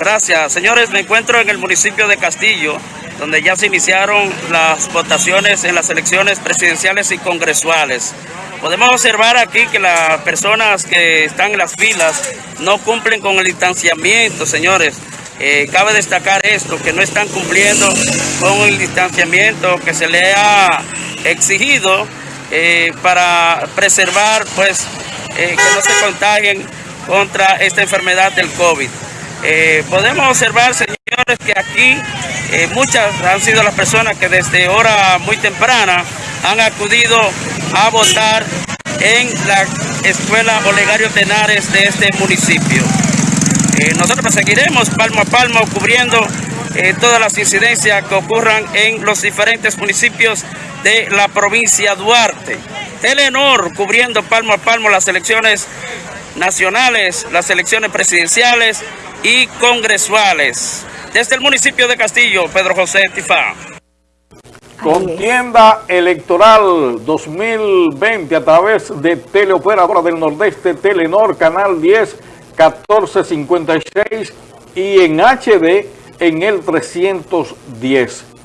Gracias. Señores, me encuentro en el municipio de Castillo, donde ya se iniciaron las votaciones en las elecciones presidenciales y congresuales. Podemos observar aquí que las personas que están en las filas no cumplen con el distanciamiento, señores. Eh, cabe destacar esto, que no están cumpliendo con el distanciamiento que se le ha exigido eh, para preservar, pues, eh, que no se contagien contra esta enfermedad del COVID. Podemos observar, señores, que aquí muchas han sido las personas que desde hora muy temprana han acudido a votar en la escuela Olegario Tenares de este municipio. Eh, nosotros seguiremos palmo a palmo cubriendo eh, todas las incidencias que ocurran en los diferentes municipios de la provincia Duarte. Telenor cubriendo palmo a palmo las elecciones nacionales, las elecciones presidenciales y congresuales. Desde el municipio de Castillo, Pedro José Tifá. Contienda electoral 2020 a través de Teleoperadora del Nordeste, Telenor, Canal 10, 1456 y en HD en el 310.